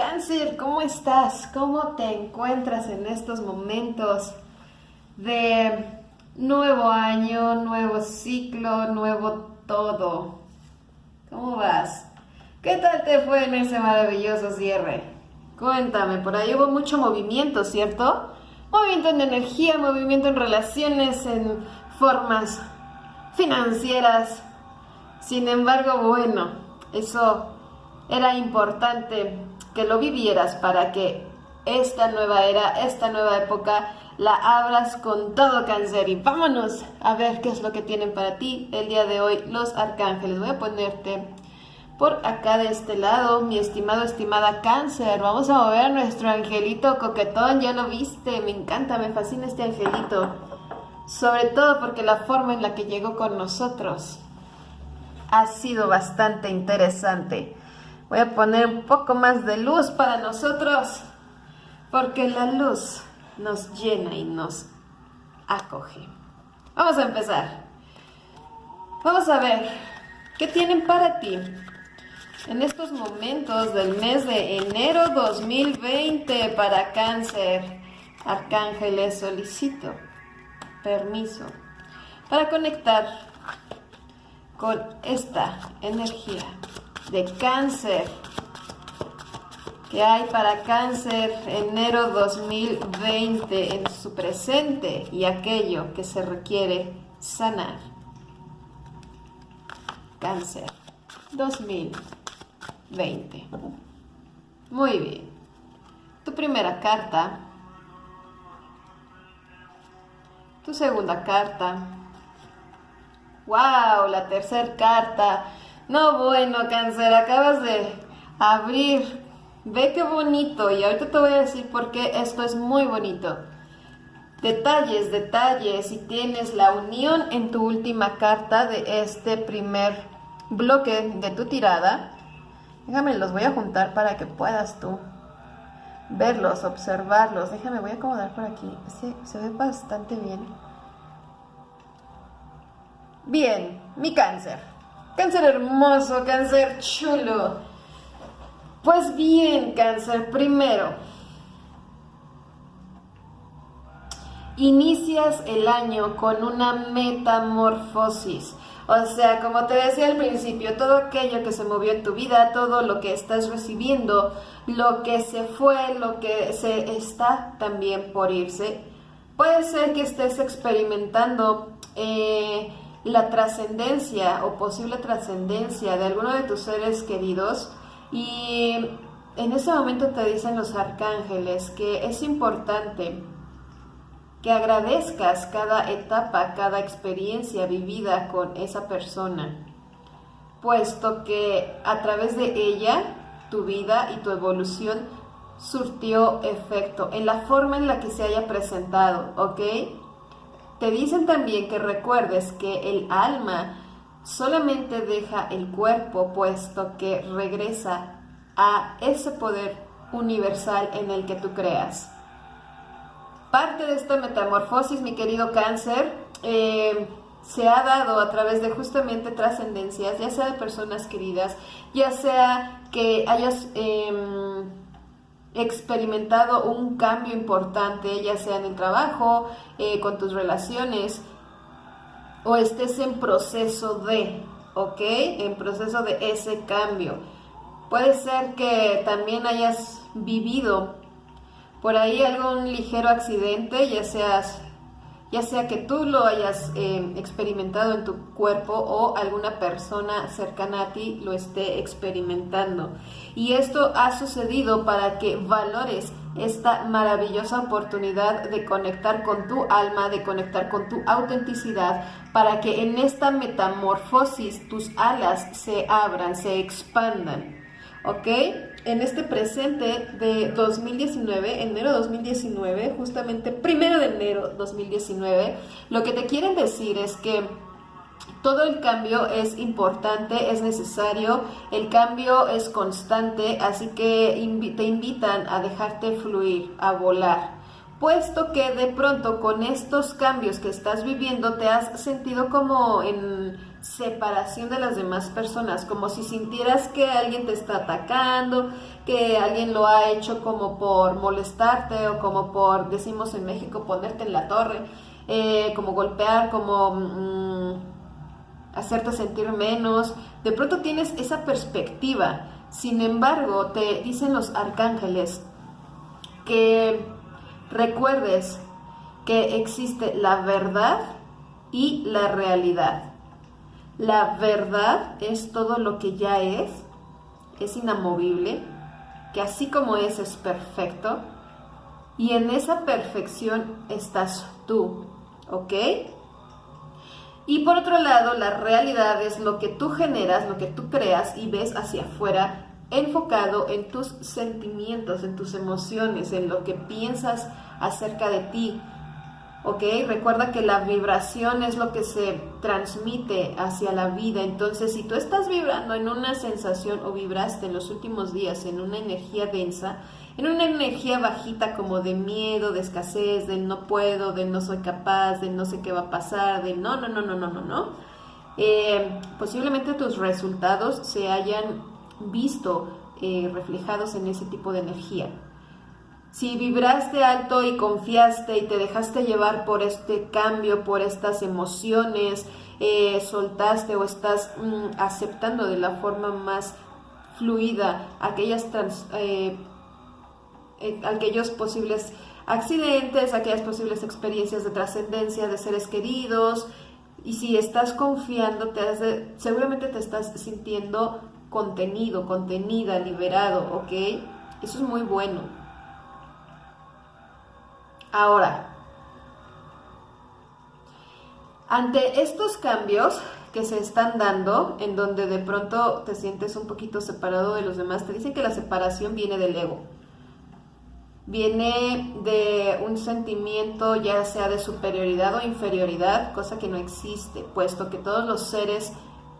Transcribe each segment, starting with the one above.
cáncer, ¿cómo estás? ¿Cómo te encuentras en estos momentos de nuevo año, nuevo ciclo, nuevo todo? ¿Cómo vas? ¿Qué tal te fue en ese maravilloso cierre? Cuéntame, por ahí hubo mucho movimiento, ¿cierto? Movimiento en energía, movimiento en relaciones, en formas financieras. Sin embargo, bueno, eso era importante que lo vivieras para que esta nueva era, esta nueva época, la abras con todo cáncer. Y vámonos a ver qué es lo que tienen para ti el día de hoy los arcángeles. Voy a ponerte por acá de este lado, mi estimado, estimada cáncer. Vamos a mover nuestro angelito coquetón. Ya lo viste, me encanta, me fascina este angelito. Sobre todo porque la forma en la que llegó con nosotros ha sido bastante interesante. Voy a poner un poco más de luz para nosotros, porque la luz nos llena y nos acoge. Vamos a empezar. Vamos a ver qué tienen para ti en estos momentos del mes de enero 2020 para cáncer. Arcángeles, solicito permiso para conectar con esta energía de cáncer que hay para cáncer enero 2020 en su presente y aquello que se requiere sanar. Cáncer 2020. Muy bien. Tu primera carta. Tu segunda carta. ¡Wow! La tercera carta no, bueno, cáncer, acabas de abrir. Ve qué bonito. Y ahorita te voy a decir por qué esto es muy bonito. Detalles, detalles. Y tienes la unión en tu última carta de este primer bloque de tu tirada. Déjame, los voy a juntar para que puedas tú verlos, observarlos. Déjame, voy a acomodar por aquí. Se, se ve bastante bien. Bien, mi cáncer. Cáncer hermoso, cáncer chulo. Pues bien, cáncer, primero, inicias el año con una metamorfosis. O sea, como te decía al principio, todo aquello que se movió en tu vida, todo lo que estás recibiendo, lo que se fue, lo que se está también por irse, puede ser que estés experimentando eh, la trascendencia o posible trascendencia de alguno de tus seres queridos y en ese momento te dicen los arcángeles que es importante que agradezcas cada etapa, cada experiencia vivida con esa persona, puesto que a través de ella tu vida y tu evolución surtió efecto en la forma en la que se haya presentado, ¿ok? Te dicen también que recuerdes que el alma solamente deja el cuerpo puesto que regresa a ese poder universal en el que tú creas. Parte de esta metamorfosis, mi querido cáncer, eh, se ha dado a través de justamente trascendencias, ya sea de personas queridas, ya sea que hayas... Em, experimentado un cambio importante, ya sea en el trabajo, eh, con tus relaciones, o estés en proceso de, ¿ok? En proceso de ese cambio. Puede ser que también hayas vivido por ahí algún ligero accidente, ya seas ya sea que tú lo hayas eh, experimentado en tu cuerpo o alguna persona cercana a ti lo esté experimentando. Y esto ha sucedido para que valores esta maravillosa oportunidad de conectar con tu alma, de conectar con tu autenticidad, para que en esta metamorfosis tus alas se abran, se expandan. ¿Ok? En este presente de 2019, enero 2019, justamente primero de enero 2019, lo que te quieren decir es que todo el cambio es importante, es necesario, el cambio es constante, así que te invitan a dejarte fluir, a volar, puesto que de pronto con estos cambios que estás viviendo te has sentido como en separación de las demás personas, como si sintieras que alguien te está atacando, que alguien lo ha hecho como por molestarte o como por, decimos en México, ponerte en la torre, eh, como golpear, como mm, hacerte sentir menos. De pronto tienes esa perspectiva. Sin embargo, te dicen los arcángeles que recuerdes que existe la verdad y la realidad. La verdad es todo lo que ya es, es inamovible, que así como es es perfecto, y en esa perfección estás tú, ¿ok? Y por otro lado, la realidad es lo que tú generas, lo que tú creas y ves hacia afuera, enfocado en tus sentimientos, en tus emociones, en lo que piensas acerca de ti, ¿ok? Recuerda que la vibración es lo que se transmite hacia la vida. Entonces, si tú estás vibrando en una sensación o vibraste en los últimos días en una energía densa, en una energía bajita como de miedo, de escasez, de no puedo, de no soy capaz, de no sé qué va a pasar, de no, no, no, no, no, no, no, eh, posiblemente tus resultados se hayan visto eh, reflejados en ese tipo de energía. Si vibraste alto y confiaste y te dejaste llevar por este cambio, por estas emociones, eh, soltaste o estás mm, aceptando de la forma más fluida aquellas eh, eh, aquellos posibles accidentes, aquellas posibles experiencias de trascendencia de seres queridos. Y si estás confiando, te seguramente te estás sintiendo contenido, contenida, liberado, ¿ok? Eso es muy bueno. Ahora, ante estos cambios que se están dando, en donde de pronto te sientes un poquito separado de los demás, te dicen que la separación viene del ego. Viene de un sentimiento ya sea de superioridad o inferioridad, cosa que no existe, puesto que todos los seres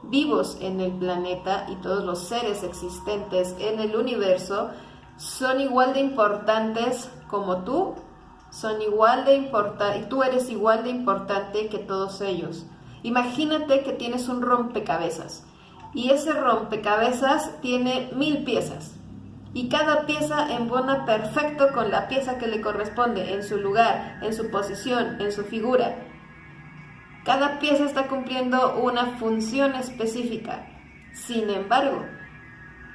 vivos en el planeta y todos los seres existentes en el universo son igual de importantes como tú son igual de importantes, y tú eres igual de importante que todos ellos. Imagínate que tienes un rompecabezas y ese rompecabezas tiene mil piezas y cada pieza embona perfecto con la pieza que le corresponde en su lugar, en su posición, en su figura. Cada pieza está cumpliendo una función específica. Sin embargo,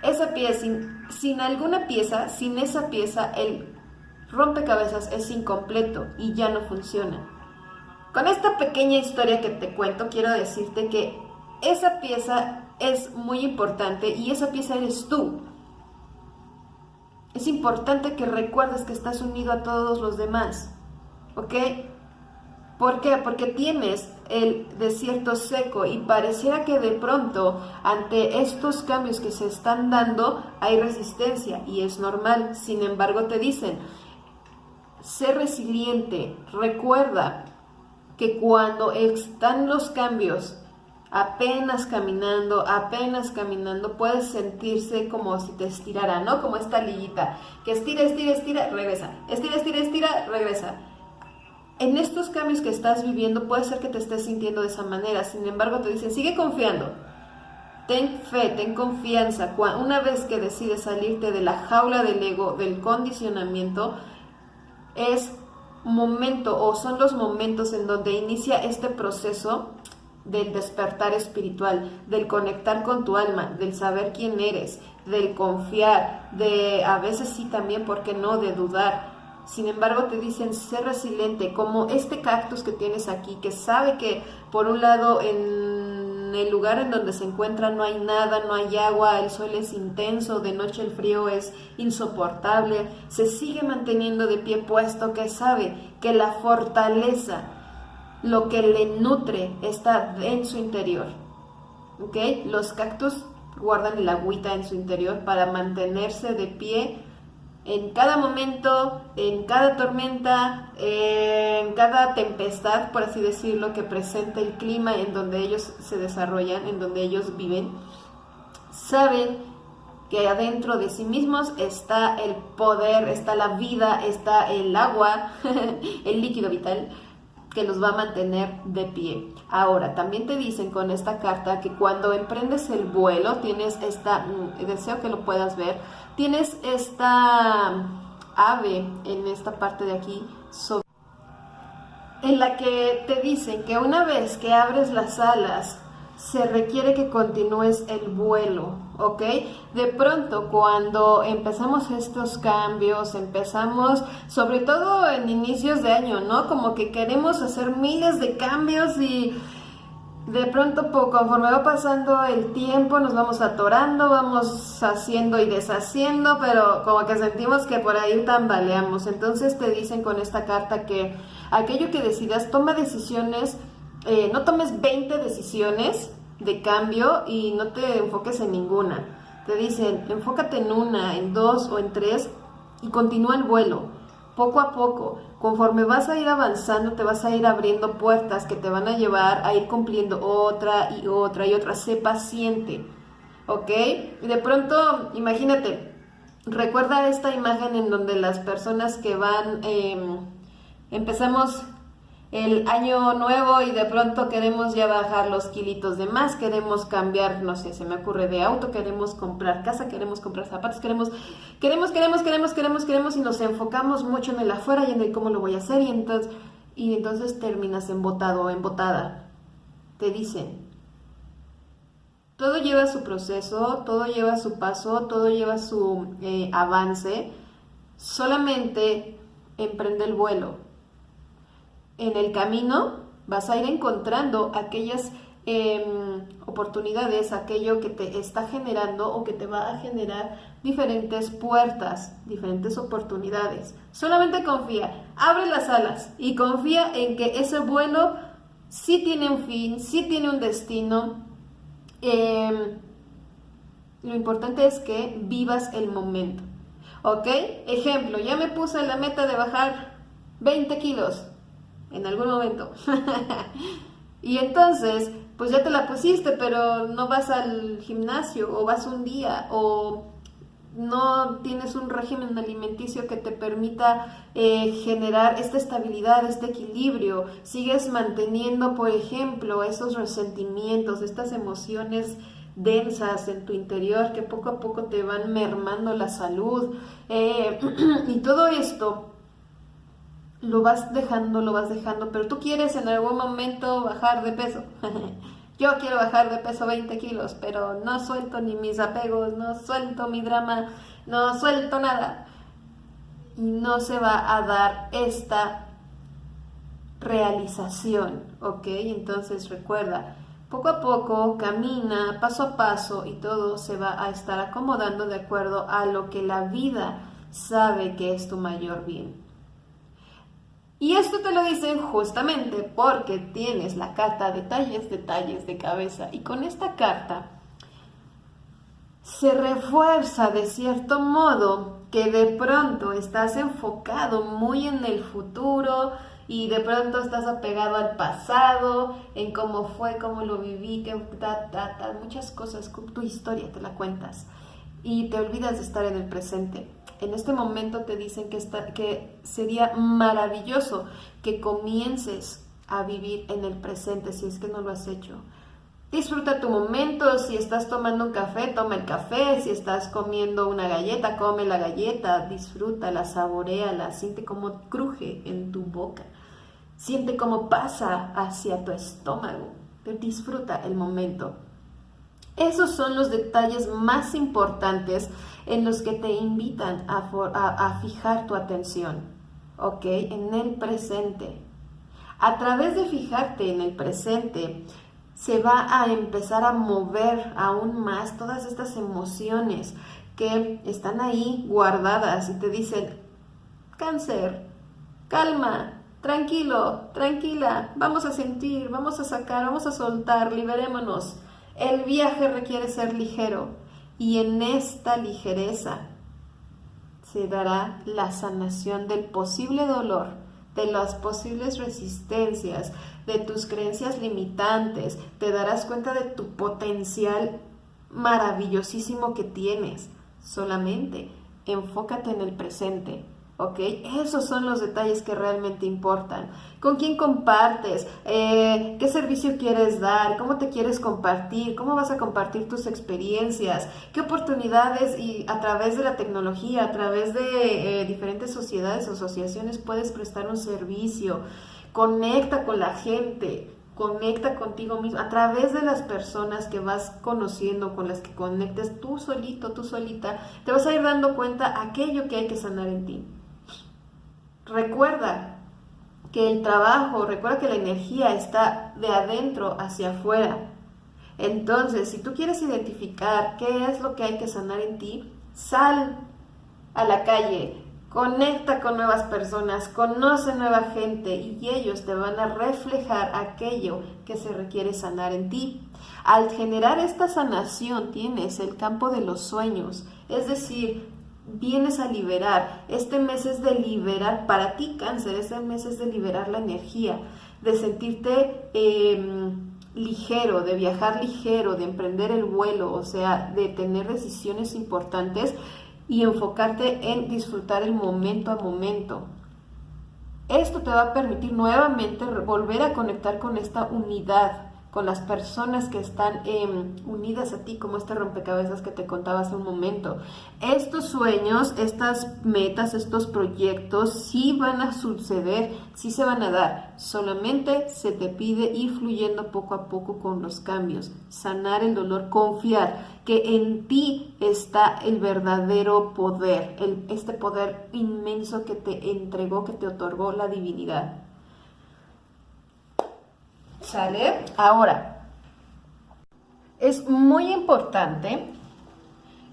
esa pieza, sin, sin alguna pieza, sin esa pieza, el rompecabezas es incompleto y ya no funciona. Con esta pequeña historia que te cuento, quiero decirte que esa pieza es muy importante y esa pieza eres tú. Es importante que recuerdes que estás unido a todos los demás, ¿ok? ¿Por qué? Porque tienes el desierto seco y pareciera que de pronto ante estos cambios que se están dando hay resistencia y es normal. Sin embargo, te dicen, sé resiliente, recuerda que cuando están los cambios, apenas caminando, apenas caminando, puedes sentirse como si te estirara, ¿no? Como esta liguita, que estira, estira, estira, regresa, estira, estira, estira, regresa. En estos cambios que estás viviendo puede ser que te estés sintiendo de esa manera, sin embargo te dicen, sigue confiando, ten fe, ten confianza. Una vez que decides salirte de la jaula del ego, del condicionamiento, es momento o son los momentos en donde inicia este proceso del despertar espiritual, del conectar con tu alma, del saber quién eres, del confiar, de a veces sí también, ¿por qué no?, de dudar. Sin embargo, te dicen ser resiliente, como este cactus que tienes aquí, que sabe que por un lado en el lugar en donde se encuentra no hay nada, no hay agua, el sol es intenso, de noche el frío es insoportable, se sigue manteniendo de pie puesto que sabe que la fortaleza, lo que le nutre, está en su interior. ¿Ok? Los cactus guardan el agüita en su interior para mantenerse de pie en cada momento, en cada tormenta, en cada tempestad, por así decirlo, que presenta el clima en donde ellos se desarrollan, en donde ellos viven, saben que adentro de sí mismos está el poder, está la vida, está el agua, el líquido vital, que los va a mantener de pie. Ahora, también te dicen con esta carta que cuando emprendes el vuelo, tienes esta, mm, deseo que lo puedas ver, tienes esta ave en esta parte de aquí, en la que te dicen que una vez que abres las alas, se requiere que continúes el vuelo, ¿ok? De pronto, cuando empezamos estos cambios, empezamos, sobre todo en inicios de año, ¿no? Como que queremos hacer miles de cambios y de pronto, conforme va pasando el tiempo, nos vamos atorando, vamos haciendo y deshaciendo, pero como que sentimos que por ahí tambaleamos. Entonces te dicen con esta carta que aquello que decidas, toma decisiones eh, no tomes 20 decisiones de cambio y no te enfoques en ninguna. Te dicen, enfócate en una, en dos o en tres y continúa el vuelo, poco a poco. Conforme vas a ir avanzando, te vas a ir abriendo puertas que te van a llevar a ir cumpliendo otra y otra y otra. Sé paciente, ¿ok? Y de pronto, imagínate, recuerda esta imagen en donde las personas que van, em, empezamos el año nuevo y de pronto queremos ya bajar los kilitos de más, queremos cambiar, no sé, se me ocurre de auto, queremos comprar casa, queremos comprar zapatos, queremos, queremos, queremos, queremos, queremos, queremos y nos enfocamos mucho en el afuera y en el cómo lo voy a hacer y entonces, y entonces terminas embotado o embotada. Te dicen, todo lleva su proceso, todo lleva su paso, todo lleva su eh, avance, solamente emprende el vuelo en el camino vas a ir encontrando aquellas em, oportunidades, aquello que te está generando o que te va a generar diferentes puertas, diferentes oportunidades. Solamente confía, abre las alas y confía en que ese vuelo sí tiene un fin, sí tiene un destino. Em, lo importante es que vivas el momento. ¿Ok? Ejemplo, ya me puse la meta de bajar 20 kilos en algún momento. y entonces, pues ya te la pusiste, pero no vas al gimnasio o vas un día o no tienes un régimen alimenticio que te permita eh, generar esta estabilidad, este equilibrio, sigues manteniendo, por ejemplo, esos resentimientos, estas emociones densas en tu interior que poco a poco te van mermando la salud eh, y todo esto lo vas dejando, lo vas dejando, pero tú quieres en algún momento bajar de peso. Yo quiero bajar de peso 20 kilos, pero no suelto ni mis apegos, no suelto mi drama, no suelto nada. Y no se va a dar esta realización, ¿ok? Entonces recuerda, poco a poco, camina paso a paso y todo se va a estar acomodando de acuerdo a lo que la vida sabe que es tu mayor bien. Y esto te lo dicen justamente porque tienes la carta detalles, detalles de cabeza. Y con esta carta se refuerza de cierto modo que de pronto estás enfocado muy en el futuro y de pronto estás apegado al pasado, en cómo fue, cómo lo viví, que muchas cosas, tu historia te la cuentas y te olvidas de estar en el presente en este momento te dicen que, está, que sería maravilloso que comiences a vivir en el presente si es que no lo has hecho. Disfruta tu momento, si estás tomando un café, toma el café, si estás comiendo una galleta, come la galleta, disfrútala, saboreala, siente cómo cruje en tu boca, siente cómo pasa hacia tu estómago, disfruta el momento. Esos son los detalles más importantes en los que te invitan a, fijar tu atención, ¿ok? En el presente. A través de fijarte en el presente, se va a empezar a mover aún más todas estas emociones que están ahí guardadas y te dicen, cáncer, calma, tranquilo, tranquila, vamos a sentir, vamos a sacar, vamos a soltar, liberémonos. El viaje requiere ser ligero y en esta ligereza se dará la sanación del posible dolor, de las posibles resistencias, de tus creencias limitantes, te darás cuenta de tu potencial maravillosísimo que tienes. Solamente enfócate en el presente, ¿ok? Esos son los detalles que realmente importan. ¿Con quién compartes? Eh, ¿Qué servicio quieres dar? ¿Cómo te quieres compartir? ¿Cómo vas a compartir tus experiencias? ¿Qué oportunidades y a través de la tecnología, a través de eh, diferentes sociedades asociaciones puedes prestar un servicio? Conecta con la gente conecta contigo mismo a través de las personas que vas conociendo, con las que conectes tú solito, tú solita, te vas a ir dando cuenta aquello que hay que sanar en ti. Recuerda que el trabajo, recuerda que la energía está de adentro hacia afuera. Entonces, si tú quieres identificar qué es lo que hay que sanar en ti, sal a la calle, conecta con nuevas personas, conoce nueva gente y ellos te van a reflejar aquello que se requiere sanar en ti. Al generar esta sanación tienes el campo de los sueños, es decir, vienes a liberar. Este mes es de liberar, para ti cáncer, este mes es de liberar la energía, de sentirte em, ligero, de viajar ligero, de emprender el vuelo, o sea, de tener decisiones importantes y enfocarte en disfrutar el momento a momento. Esto te va a permitir nuevamente volver a conectar con esta unidad con las personas que están em, unidas a ti, como este rompecabezas que te contaba hace un momento. Estos sueños, estas metas, estos proyectos sí van a suceder, sí se van a dar. Solamente se te pide ir fluyendo poco a poco con los cambios, sanar el dolor, confiar que en ti está el verdadero poder, este poder inmenso que te entregó, que te otorgó la divinidad. ¿Sale? Ahora, es muy importante,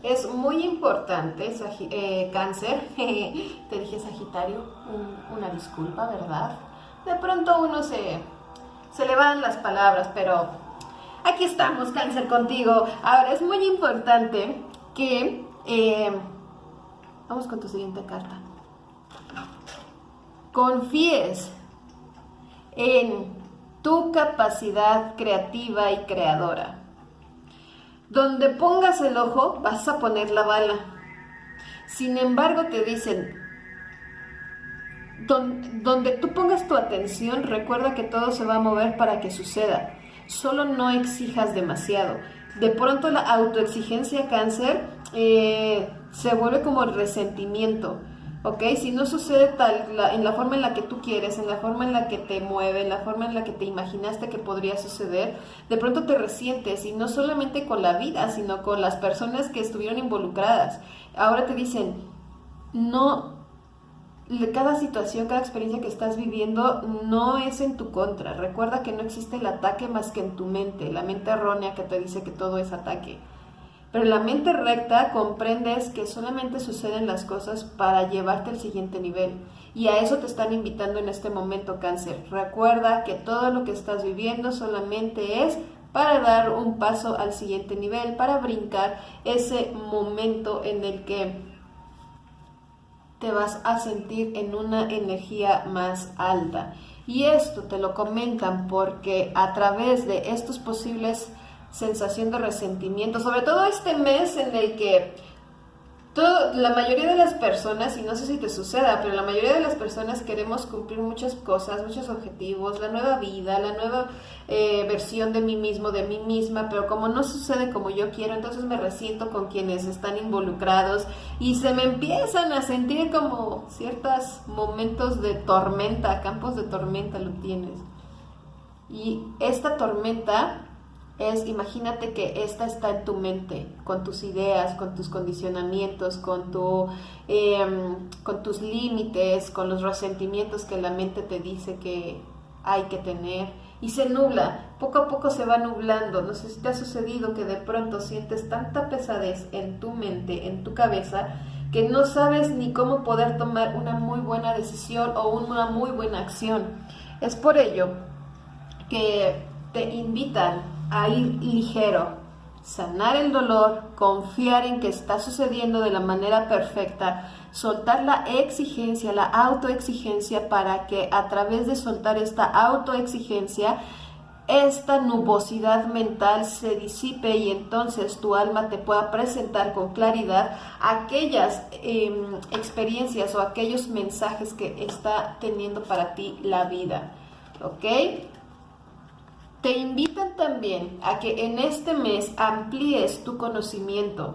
es muy importante, eh, cáncer, te dije Sagitario, una disculpa, ¿verdad? De pronto uno se, se le van las palabras, pero aquí estamos, cáncer, contigo. Ahora, es muy importante que... Eh, vamos con tu siguiente carta. Confíes en tu capacidad creativa y creadora. Donde pongas el ojo, vas a poner la bala. Sin embargo, te dicen, donde tú pongas tu atención, recuerda que todo se va a mover para que suceda. Solo no exijas demasiado. De pronto la autoexigencia cáncer eh, se vuelve como el resentimiento ¿ok? Si no sucede tal, en la forma en la que tú quieres, en la forma en la que te mueve, en la forma en la que te imaginaste que podría suceder, de pronto te resientes y no solamente con la vida, sino con las personas que estuvieron involucradas. Ahora te dicen, no, cada situación, cada experiencia que estás viviendo no es en tu contra. Recuerda que no existe el ataque más que en tu mente, la mente errónea que te dice que todo es ataque. Pero la mente recta comprendes que solamente suceden las cosas para llevarte al siguiente nivel. Y a eso te están invitando en este momento cáncer. Recuerda que todo lo que estás viviendo solamente es para dar un paso al siguiente nivel, para brincar ese momento en el que te vas a sentir en una energía más alta. Y esto te lo comentan porque a través de estos posibles sensación de resentimiento, sobre todo este mes en el que todo, la mayoría de las personas, y no sé si te suceda, pero la mayoría de las personas queremos cumplir muchas cosas, muchos objetivos, la nueva vida, la nueva eh, versión de mí mismo, de mí misma, pero como no sucede como yo quiero, entonces me resiento con quienes están involucrados y se me empiezan a sentir como ciertos momentos de tormenta, campos de tormenta lo tienes. Y esta tormenta es imagínate que esta está en tu mente, con tus ideas, con tus condicionamientos, con, tu, em, con tus límites, con los resentimientos que la mente te dice que hay que tener y se nubla, poco a poco se va nublando. No sé si te ha sucedido que de pronto sientes tanta pesadez en tu mente, en tu cabeza, que no sabes ni cómo poder tomar una muy buena decisión o una muy buena acción. Es por ello que te invitan a ir ligero, sanar el dolor, confiar en que está sucediendo de la manera perfecta, soltar la exigencia, la autoexigencia para que a través de soltar esta autoexigencia esta nubosidad mental se disipe y entonces tu alma te pueda presentar con claridad aquellas em, experiencias o aquellos mensajes que está teniendo para ti la vida. ¿Ok? Te invitan también a que en este mes amplíes tu conocimiento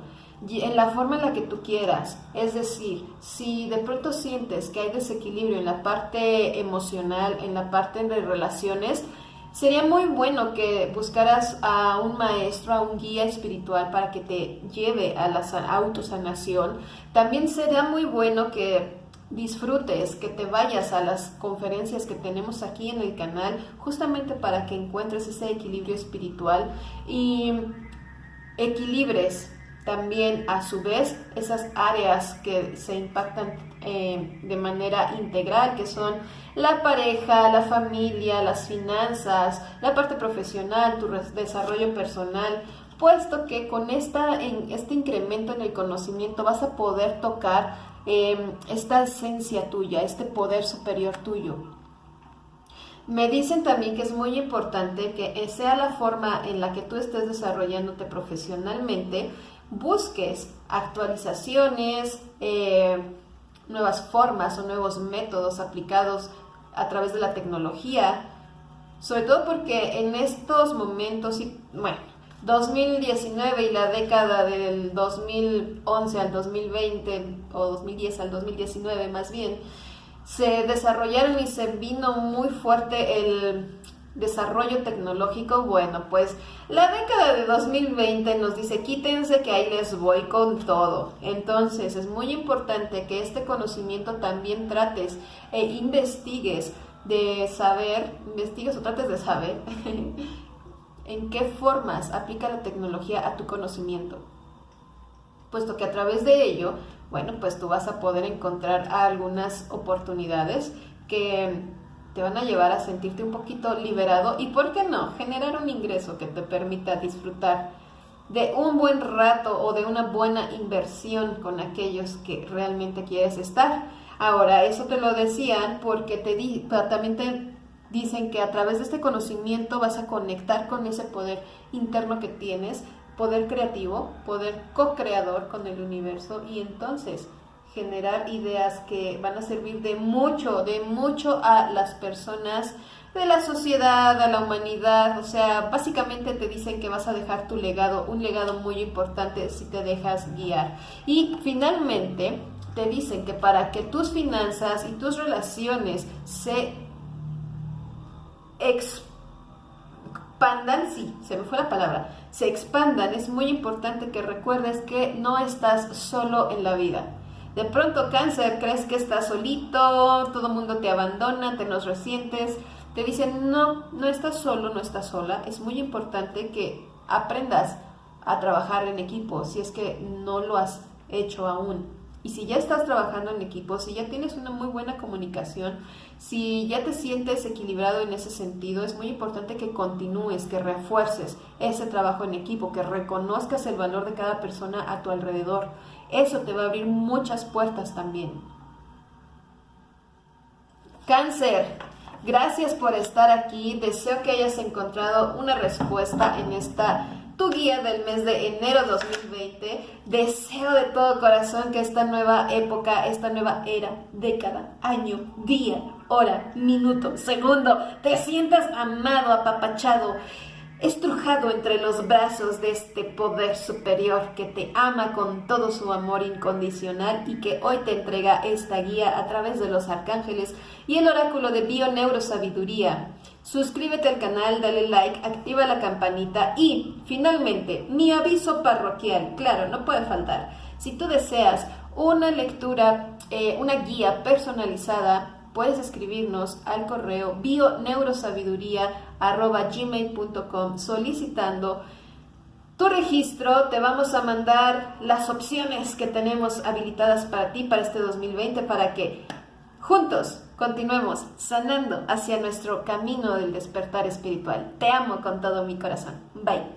en la forma en la que tú quieras. Es decir, si de pronto sientes que hay desequilibrio en la parte emocional, en la parte de relaciones, sería muy bueno que buscaras a un maestro, a un guía espiritual para que te lleve a la autosanación. También sería muy bueno que disfrutes, que te vayas a las conferencias que tenemos aquí en el canal, justamente para que encuentres ese equilibrio espiritual y equilibres también a su vez esas áreas que se impactan eh, de manera integral, que son la pareja, la familia, las finanzas, la parte profesional, tu desarrollo personal, puesto que con esta, en, este incremento en el conocimiento vas a poder tocar Em, esta esencia tuya, este poder superior tuyo. Me dicen también que es muy importante que sea la forma en la que tú estés desarrollándote profesionalmente, busques actualizaciones, eh, nuevas formas o nuevos métodos aplicados a través de la tecnología, sobre todo porque en estos momentos, bueno, 2019 y la década del 2011 al 2020 o 2010 al 2019 más bien, se desarrollaron y se vino muy fuerte el desarrollo tecnológico. Bueno, pues la década de 2020 nos dice quítense que ahí les voy con todo. Entonces es muy importante que este conocimiento también trates e investigues de saber, investigues o trates de saber en qué formas aplica la tecnología a tu conocimiento, puesto que a través de ello, bueno, pues tú vas a poder encontrar algunas oportunidades que te van a llevar a sentirte un poquito liberado y, ¿por qué no?, generar un ingreso que te permita disfrutar de un buen rato o de una buena inversión con aquellos que realmente quieres estar. Ahora, eso te lo decían porque te di, también te Dicen que a través de este conocimiento vas a conectar con ese poder interno que tienes, poder creativo, poder co-creador con el universo y entonces generar ideas que van a servir de mucho, de mucho a las personas, de la sociedad, a la humanidad. O sea, básicamente te dicen que vas a dejar tu legado, un legado muy importante si te dejas guiar. Y finalmente te dicen que para que tus finanzas y tus relaciones se expandan, sí, se me fue la palabra, se expandan, es muy importante que recuerdes que no estás solo en la vida. De pronto cáncer, crees que estás solito, todo el mundo te abandona, te nos resientes, te dicen, no, no estás solo, no estás sola. Es muy importante que aprendas a trabajar en equipo si es que no lo has hecho aún. Y si ya estás trabajando en equipo, si ya tienes una muy buena comunicación, si ya te sientes equilibrado en ese sentido, es muy importante que continúes, que refuerces ese trabajo en equipo, que reconozcas el valor de cada persona a tu alrededor. Eso te va a abrir muchas puertas también. Cáncer, gracias por estar aquí. Deseo que hayas encontrado una respuesta en esta tu guía del mes de enero 2020. Deseo de todo corazón que esta nueva época, esta nueva era, década, año, día, hora, minuto, segundo, te sientas amado, apapachado estrujado entre los brazos de este poder superior que te ama con todo su amor incondicional y que hoy te entrega esta guía a través de los arcángeles y el oráculo de Bio Neurosabiduría. Suscríbete al canal, dale like, activa la campanita y, finalmente, mi aviso parroquial. Claro, no puede faltar. Si tú deseas una lectura, eh, una guía personalizada puedes escribirnos al correo bioneurosabiduría.gmail.com solicitando tu registro. Te vamos a mandar las opciones que tenemos habilitadas para ti para este 2020 para que juntos continuemos sanando hacia nuestro camino del despertar espiritual. Te amo con todo mi corazón. Bye.